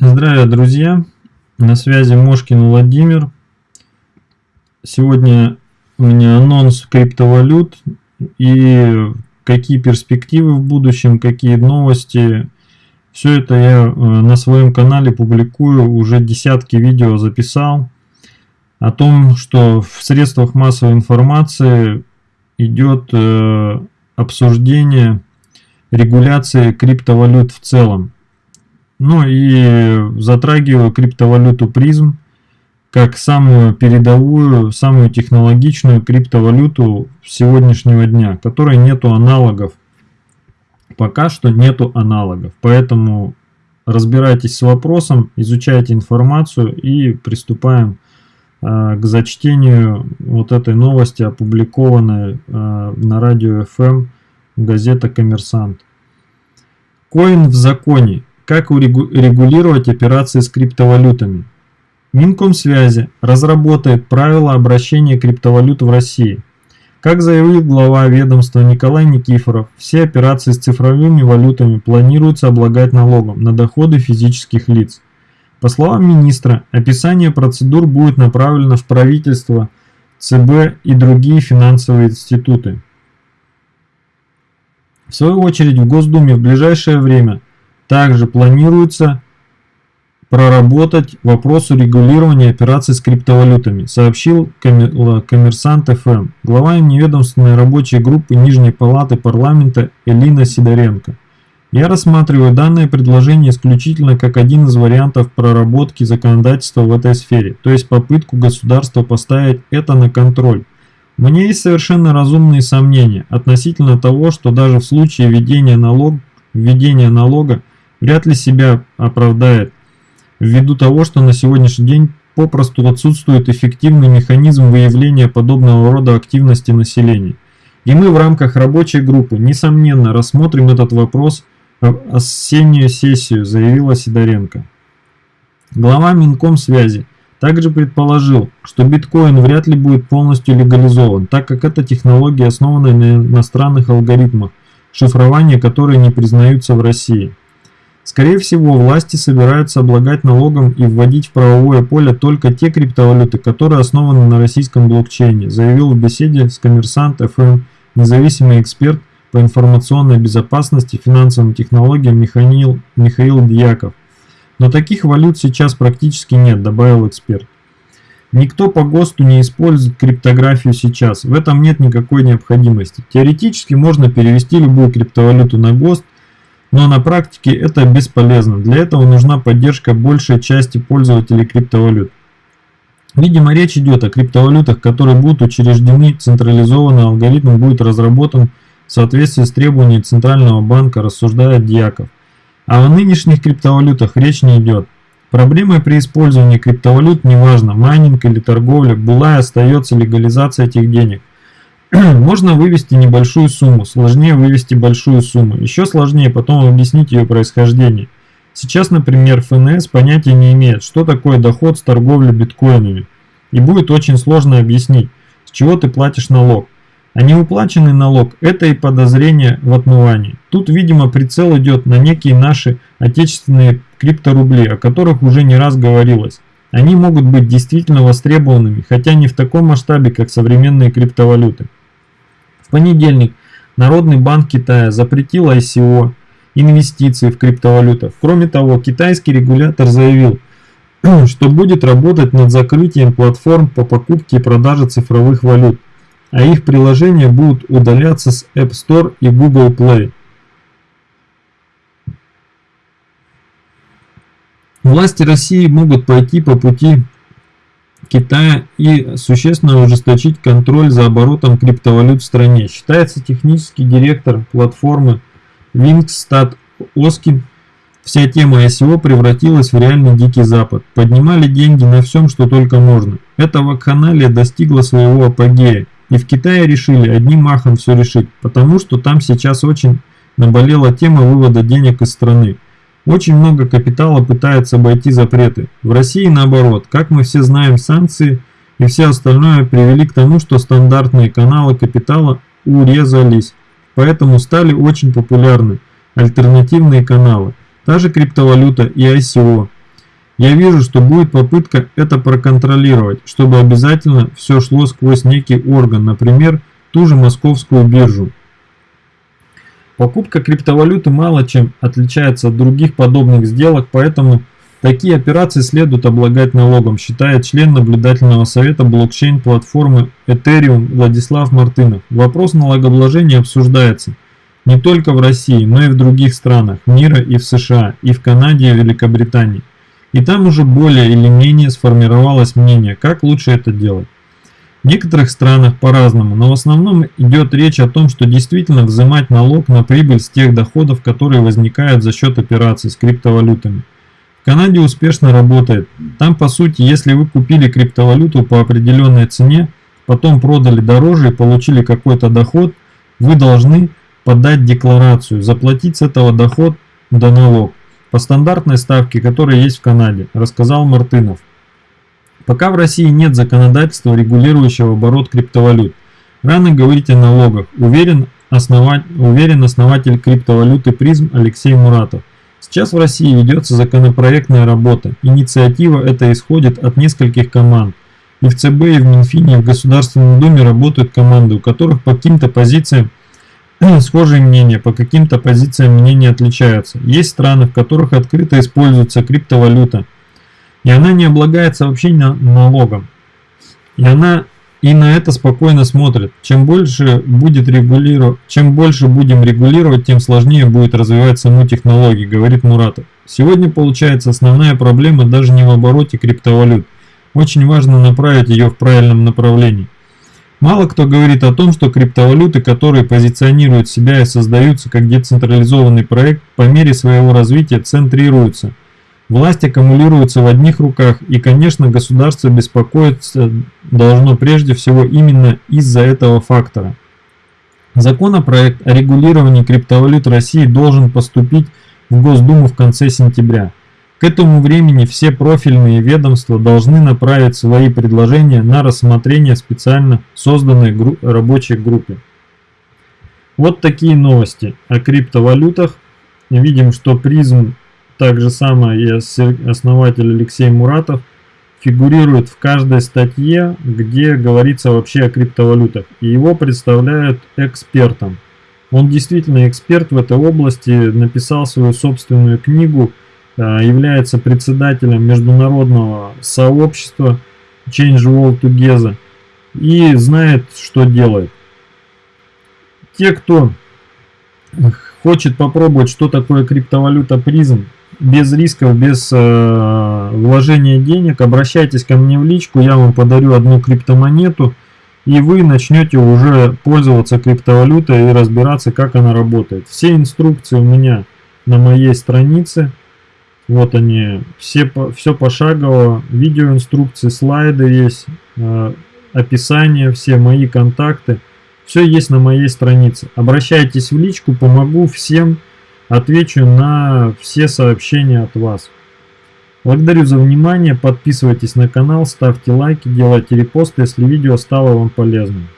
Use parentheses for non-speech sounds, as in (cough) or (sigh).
Здравия, друзья! На связи Мошкин Владимир. Сегодня у меня анонс криптовалют и какие перспективы в будущем, какие новости. Все это я э, на своем канале публикую, уже десятки видео записал о том, что в средствах массовой информации идет э, обсуждение регуляции криптовалют в целом. Ну и затрагиваю криптовалюту призм как самую передовую, самую технологичную криптовалюту сегодняшнего дня, которой нету аналогов. Пока что нету аналогов. Поэтому разбирайтесь с вопросом, изучайте информацию и приступаем э, к зачтению вот этой новости, опубликованной э, на радио FM газета «Коммерсант». Коин в законе. Как урегулировать операции с криптовалютами? Минкомсвязи разработает правила обращения криптовалют в России. Как заявил глава ведомства Николай Никифоров, все операции с цифровыми валютами планируется облагать налогом на доходы физических лиц. По словам министра, описание процедур будет направлено в правительство, ЦБ и другие финансовые институты. В свою очередь в Госдуме в ближайшее время также планируется проработать вопрос урегулирования операций с криптовалютами, сообщил коммерсант ФМ, глава неведомственной рабочей группы Нижней Палаты парламента Элина Сидоренко. Я рассматриваю данное предложение исключительно как один из вариантов проработки законодательства в этой сфере, то есть попытку государства поставить это на контроль. Меня есть совершенно разумные сомнения относительно того, что даже в случае введения, налог, введения налога вряд ли себя оправдает, ввиду того, что на сегодняшний день попросту отсутствует эффективный механизм выявления подобного рода активности населения. И мы в рамках рабочей группы, несомненно, рассмотрим этот вопрос в осеннюю сессию, заявила Сидоренко. Глава Минкомсвязи также предположил, что биткоин вряд ли будет полностью легализован, так как эта технология основана на иностранных алгоритмах, шифрование которые не признаются в России. Скорее всего, власти собираются облагать налогом и вводить в правовое поле только те криптовалюты, которые основаны на российском блокчейне, заявил в беседе с Коммерсант ФМ независимый эксперт по информационной безопасности финансовым технологиям Михаил, Михаил Дьяков. Но таких валют сейчас практически нет, добавил эксперт. Никто по ГОСТу не использует криптографию сейчас, в этом нет никакой необходимости. Теоретически можно перевести любую криптовалюту на ГОСТ, но на практике это бесполезно. Для этого нужна поддержка большей части пользователей криптовалют. Видимо, речь идет о криптовалютах, которые будут учреждены, централизованный алгоритм будет разработан в соответствии с требованиями Центрального банка, рассуждает Дьяков. А о нынешних криптовалютах речь не идет. Проблемой при использовании криптовалют, неважно, майнинг или торговля, была и остается легализация этих денег – (clears throat) Можно вывести небольшую сумму, сложнее вывести большую сумму, еще сложнее потом объяснить ее происхождение. Сейчас, например, ФНС понятия не имеет, что такое доход с торговли биткоинами. И будет очень сложно объяснить, с чего ты платишь налог. А неуплаченный налог – это и подозрение в отмывании. Тут, видимо, прицел идет на некие наши отечественные крипторубли, о которых уже не раз говорилось. Они могут быть действительно востребованными, хотя не в таком масштабе, как современные криптовалюты понедельник Народный банк Китая запретил ICO, инвестиции в криптовалютах. Кроме того, китайский регулятор заявил, (clears throat) что будет работать над закрытием платформ по покупке и продаже цифровых валют, а их приложения будут удаляться с App Store и Google Play. Власти России могут пойти по пути Китая и существенно ужесточить контроль за оборотом криптовалют в стране, считается технический директор платформы Wingstad Оскин. Вся тема ICO превратилась в реальный дикий запад. Поднимали деньги на всем, что только можно. Эта вакханалия достигла своего апогея. И в Китае решили одним махом все решить, потому что там сейчас очень наболела тема вывода денег из страны. Очень много капитала пытается обойти запреты. В России наоборот, как мы все знаем, санкции и все остальное привели к тому, что стандартные каналы капитала урезались. Поэтому стали очень популярны альтернативные каналы, та же криптовалюта и ICO. Я вижу, что будет попытка это проконтролировать, чтобы обязательно все шло сквозь некий орган, например, ту же московскую биржу. Покупка криптовалюты мало чем отличается от других подобных сделок, поэтому такие операции следует облагать налогом, считает член наблюдательного совета блокчейн-платформы Ethereum Владислав Мартынов. Вопрос налогообложения обсуждается не только в России, но и в других странах мира и в США, и в Канаде, и в Великобритании. И там уже более или менее сформировалось мнение, как лучше это делать. В некоторых странах по-разному, но в основном идет речь о том, что действительно взимать налог на прибыль с тех доходов, которые возникают за счет операций с криптовалютами. В Канаде успешно работает. Там по сути, если вы купили криптовалюту по определенной цене, потом продали дороже и получили какой-то доход, вы должны подать декларацию, заплатить с этого доход до налог по стандартной ставке, которая есть в Канаде, рассказал Мартынов. Пока в России нет законодательства, регулирующего оборот криптовалют. Рано говорить о налогах, уверен, основать, уверен основатель криптовалюты призм Алексей Муратов. Сейчас в России ведется законопроектная работа. Инициатива эта исходит от нескольких команд. И в ЦБ, и в Минфине, и в Государственной Думе работают команды, у которых по каким-то позициям (clears throat) схожие мнения, по каким-то позициям мнения отличаются. Есть страны, в которых открыто используется криптовалюта, и она не облагается вообще налогом. И она и на это спокойно смотрит. Чем больше будет регулировать, чем больше будем регулировать, тем сложнее будет развивать саму технологию, говорит Муратов. Сегодня получается основная проблема даже не в обороте криптовалют. Очень важно направить ее в правильном направлении. Мало кто говорит о том, что криптовалюты, которые позиционируют себя и создаются как децентрализованный проект, по мере своего развития центрируются – Власть аккумулируется в одних руках, и, конечно, государство беспокоиться должно прежде всего именно из-за этого фактора. Законопроект о регулировании криптовалют России должен поступить в Госдуму в конце сентября. К этому времени все профильные ведомства должны направить свои предложения на рассмотрение специально созданной гру рабочей группе. Вот такие новости о криптовалютах. Видим, что призм так же самое и основатель Алексей Муратов фигурирует в каждой статье, где говорится вообще о криптовалютах. И его представляют экспертом. Он действительно эксперт в этой области, написал свою собственную книгу, а, является председателем международного сообщества Change World Together и знает, что делает. Те, кто хочет попробовать, что такое криптовалюта призм, без рисков, без э, вложения денег, обращайтесь ко мне в личку, я вам подарю одну криптомонету, и вы начнете уже пользоваться криптовалютой и разбираться, как она работает. Все инструкции у меня на моей странице. Вот они, все, все пошагово, видеоинструкции, слайды есть, э, описание, все мои контакты. Все есть на моей странице. Обращайтесь в личку, помогу всем отвечу на все сообщения от вас. Благодарю за внимание, подписывайтесь на канал, ставьте лайки, делайте репосты, если видео стало вам полезным.